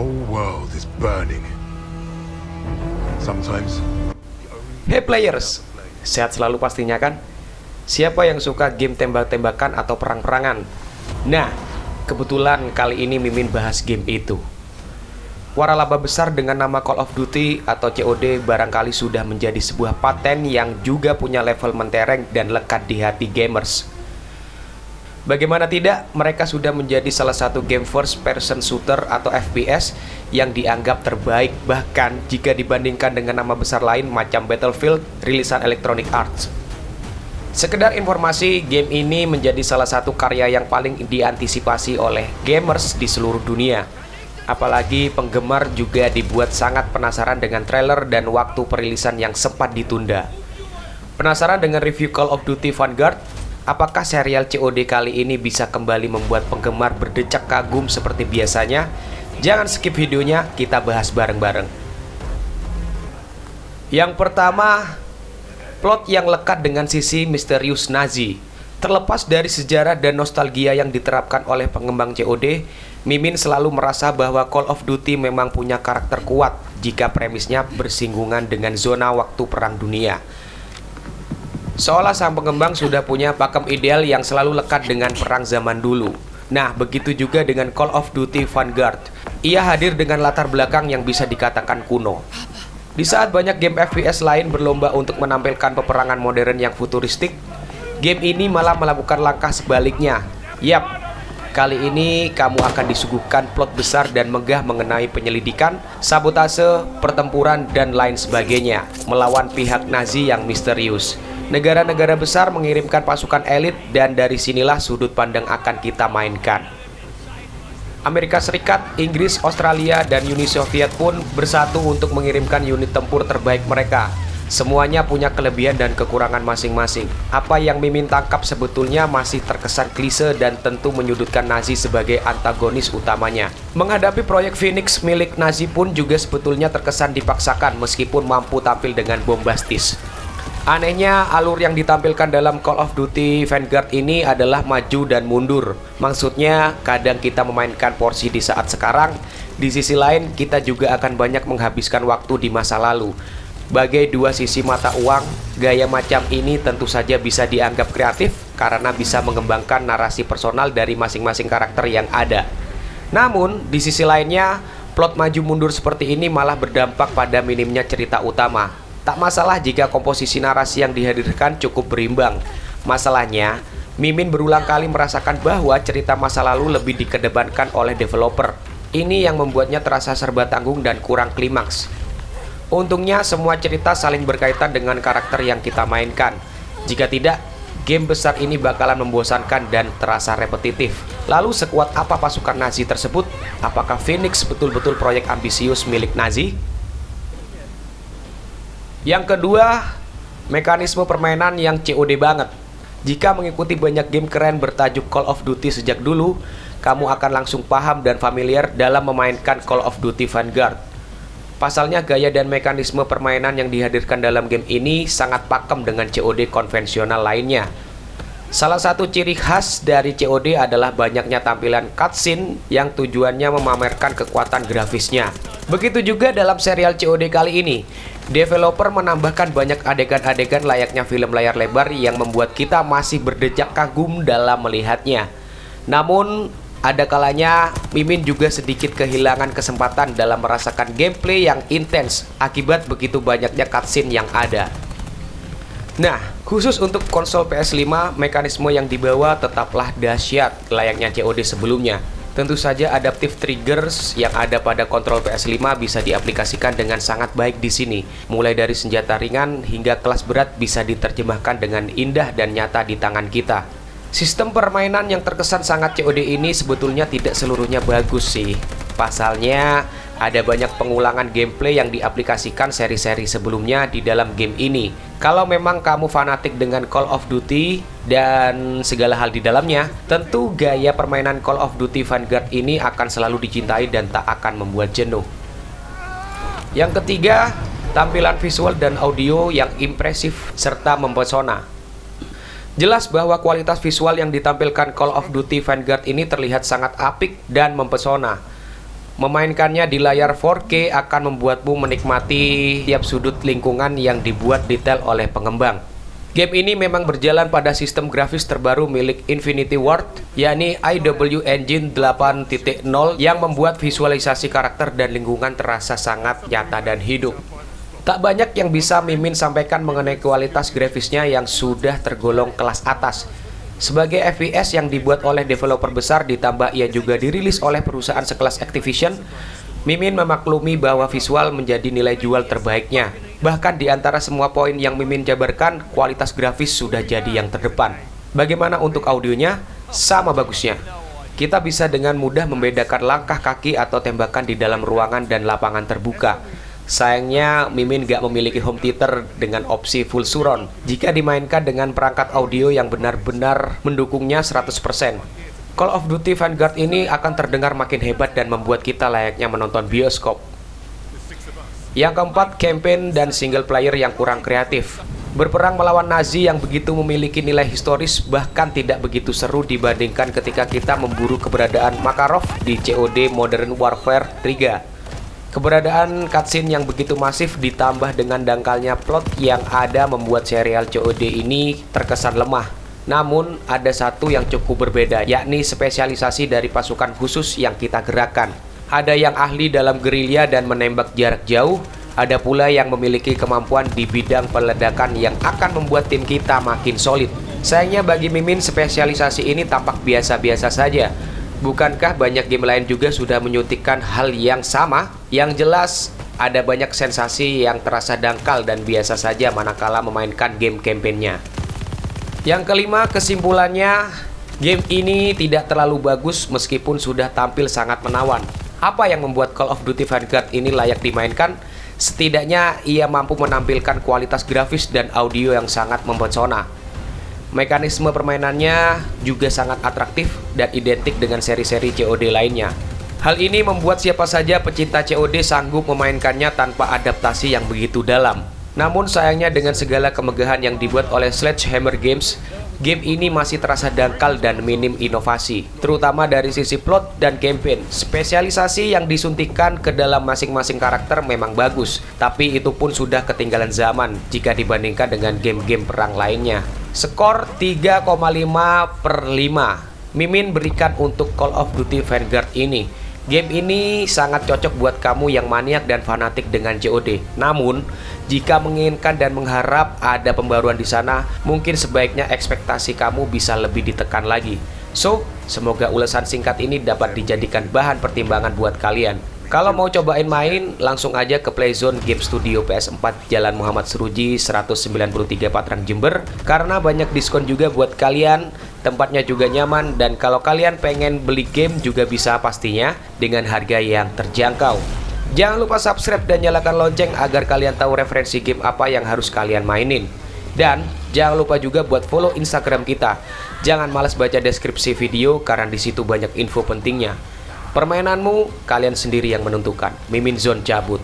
whole world is burning. Sometimes Hey players, sehat selalu pastinya kan? Siapa yang suka game tembak-tembakan atau perang-perangan? Nah, kebetulan kali ini Mimin bahas game itu. Waralaba besar dengan nama Call of Duty atau COD barangkali sudah menjadi sebuah paten yang juga punya level mentereng dan lekat di hati gamers. Bagaimana tidak, mereka sudah menjadi salah satu game first person shooter atau FPS yang dianggap terbaik bahkan jika dibandingkan dengan nama besar lain macam Battlefield rilisan Electronic Arts. Sekedar informasi, game ini menjadi salah satu karya yang paling diantisipasi oleh gamers di seluruh dunia. Apalagi penggemar juga dibuat sangat penasaran dengan trailer dan waktu perilisan yang sempat ditunda. Penasaran dengan review Call of Duty Vanguard? Apakah serial COD kali ini bisa kembali membuat penggemar berdecak kagum seperti biasanya? Jangan skip videonya, kita bahas bareng-bareng. Yang pertama, plot yang lekat dengan sisi misterius Nazi. Terlepas dari sejarah dan nostalgia yang diterapkan oleh pengembang COD, Mimin selalu merasa bahwa Call of Duty memang punya karakter kuat jika premisnya bersinggungan dengan zona waktu perang dunia. Seolah sang pengembang sudah punya pakem ideal yang selalu lekat dengan perang zaman dulu. Nah, begitu juga dengan Call of Duty Vanguard. Ia hadir dengan latar belakang yang bisa dikatakan kuno. Di saat banyak game FPS lain berlomba untuk menampilkan peperangan modern yang futuristik, game ini malah melakukan langkah sebaliknya. Yap, kali ini kamu akan disuguhkan plot besar dan megah mengenai penyelidikan, sabotase, pertempuran, dan lain sebagainya melawan pihak Nazi yang misterius. Negara-negara besar mengirimkan pasukan elit dan dari sinilah sudut pandang akan kita mainkan. Amerika Serikat, Inggris, Australia, dan Uni Soviet pun bersatu untuk mengirimkan unit tempur terbaik mereka. Semuanya punya kelebihan dan kekurangan masing-masing. Apa yang Mimin tangkap sebetulnya masih terkesan klise dan tentu menyudutkan Nazi sebagai antagonis utamanya. Menghadapi proyek Phoenix milik Nazi pun juga sebetulnya terkesan dipaksakan meskipun mampu tampil dengan bombastis. Anehnya, alur yang ditampilkan dalam Call of Duty Vanguard ini adalah maju dan mundur. Maksudnya, kadang kita memainkan porsi di saat sekarang, di sisi lain kita juga akan banyak menghabiskan waktu di masa lalu. Bagai dua sisi mata uang, gaya macam ini tentu saja bisa dianggap kreatif karena bisa mengembangkan narasi personal dari masing-masing karakter yang ada. Namun, di sisi lainnya, plot maju mundur seperti ini malah berdampak pada minimnya cerita utama. Tak masalah jika komposisi narasi yang dihadirkan cukup berimbang. Masalahnya, Mimin berulang kali merasakan bahwa cerita masa lalu lebih dikedepankan oleh developer. Ini yang membuatnya terasa serba tanggung dan kurang klimaks. Untungnya semua cerita saling berkaitan dengan karakter yang kita mainkan. Jika tidak, game besar ini bakalan membosankan dan terasa repetitif. Lalu sekuat apa pasukan Nazi tersebut? Apakah Phoenix betul-betul proyek ambisius milik Nazi? Yang kedua, mekanisme permainan yang COD banget. Jika mengikuti banyak game keren bertajuk Call of Duty sejak dulu, kamu akan langsung paham dan familiar dalam memainkan Call of Duty Vanguard. Pasalnya gaya dan mekanisme permainan yang dihadirkan dalam game ini sangat pakem dengan COD konvensional lainnya. Salah satu ciri khas dari COD adalah banyaknya tampilan cutscene yang tujuannya memamerkan kekuatan grafisnya. Begitu juga dalam serial COD kali ini, developer menambahkan banyak adegan-adegan layaknya film layar lebar yang membuat kita masih berdecak kagum dalam melihatnya. Namun, ada kalanya Mimin juga sedikit kehilangan kesempatan dalam merasakan gameplay yang intens akibat begitu banyaknya cutscene yang ada. Nah, khusus untuk konsol PS5, mekanisme yang dibawa tetaplah dahsyat layaknya COD sebelumnya. Tentu saja adaptive triggers yang ada pada kontrol PS5 bisa diaplikasikan dengan sangat baik di sini. Mulai dari senjata ringan hingga kelas berat bisa diterjemahkan dengan indah dan nyata di tangan kita. Sistem permainan yang terkesan sangat COD ini sebetulnya tidak seluruhnya bagus sih. Pasalnya, ada banyak pengulangan gameplay yang diaplikasikan seri-seri sebelumnya di dalam game ini. Kalau memang kamu fanatik dengan Call of Duty dan segala hal di dalamnya, tentu gaya permainan Call of Duty Vanguard ini akan selalu dicintai dan tak akan membuat jenuh. Yang ketiga, tampilan visual dan audio yang impresif serta mempesona. Jelas bahwa kualitas visual yang ditampilkan Call of Duty Vanguard ini terlihat sangat apik dan mempesona. Memainkannya di layar 4K akan membuatmu menikmati tiap sudut lingkungan yang dibuat detail oleh pengembang. Game ini memang berjalan pada sistem grafis terbaru milik Infinity Ward, yakni IW Engine 8.0 yang membuat visualisasi karakter dan lingkungan terasa sangat nyata dan hidup. Tak banyak yang bisa Mimin sampaikan mengenai kualitas grafisnya yang sudah tergolong kelas atas. Sebagai FPS yang dibuat oleh developer besar ditambah ia juga dirilis oleh perusahaan sekelas Activision, Mimin memaklumi bahwa visual menjadi nilai jual terbaiknya. Bahkan di antara semua poin yang Mimin jabarkan, kualitas grafis sudah jadi yang terdepan. Bagaimana untuk audionya? Sama bagusnya. Kita bisa dengan mudah membedakan langkah kaki atau tembakan di dalam ruangan dan lapangan terbuka. Sayangnya, Mimin gak memiliki home theater dengan opsi full surround jika dimainkan dengan perangkat audio yang benar-benar mendukungnya 100%. Call of Duty Vanguard ini akan terdengar makin hebat dan membuat kita layaknya menonton bioskop. Yang keempat, campaign dan single player yang kurang kreatif. Berperang melawan Nazi yang begitu memiliki nilai historis bahkan tidak begitu seru dibandingkan ketika kita memburu keberadaan Makarov di COD Modern Warfare 3. Keberadaan cutscene yang begitu masif ditambah dengan dangkalnya plot yang ada membuat serial COD ini terkesan lemah. Namun ada satu yang cukup berbeda yakni spesialisasi dari pasukan khusus yang kita gerakkan ada yang ahli dalam gerilya dan menembak jarak jauh, ada pula yang memiliki kemampuan di bidang peledakan yang akan membuat tim kita makin solid. Sayangnya bagi Mimin spesialisasi ini tampak biasa-biasa saja. Bukankah banyak game lain juga sudah menyuntikkan hal yang sama? Yang jelas ada banyak sensasi yang terasa dangkal dan biasa saja manakala memainkan game campaignnya. Yang kelima kesimpulannya, game ini tidak terlalu bagus meskipun sudah tampil sangat menawan. Apa yang membuat Call of Duty Vanguard ini layak dimainkan? Setidaknya ia mampu menampilkan kualitas grafis dan audio yang sangat mempesona. Mekanisme permainannya juga sangat atraktif dan identik dengan seri-seri COD lainnya. Hal ini membuat siapa saja pecinta COD sanggup memainkannya tanpa adaptasi yang begitu dalam. Namun sayangnya dengan segala kemegahan yang dibuat oleh Sledgehammer Games, game ini masih terasa dangkal dan minim inovasi, terutama dari sisi plot dan campaign. Spesialisasi yang disuntikan ke dalam masing-masing karakter memang bagus, tapi itu pun sudah ketinggalan zaman jika dibandingkan dengan game-game perang lainnya. Skor 3,5 per 5 Mimin berikan untuk Call of Duty Vanguard ini Game ini sangat cocok buat kamu yang maniak dan fanatik dengan COD. Namun, jika menginginkan dan mengharap ada pembaruan di sana, mungkin sebaiknya ekspektasi kamu bisa lebih ditekan lagi. So, semoga ulasan singkat ini dapat dijadikan bahan pertimbangan buat kalian. Kalau mau cobain main, langsung aja ke Playzone Game Studio PS4 Jalan Muhammad Seruji 193 Patrang Jember karena banyak diskon juga buat kalian tempatnya juga nyaman dan kalau kalian pengen beli game juga bisa pastinya dengan harga yang terjangkau. Jangan lupa subscribe dan nyalakan lonceng agar kalian tahu referensi game apa yang harus kalian mainin. Dan jangan lupa juga buat follow Instagram kita. Jangan malas baca deskripsi video karena di situ banyak info pentingnya. Permainanmu kalian sendiri yang menentukan. Mimin Zone cabut.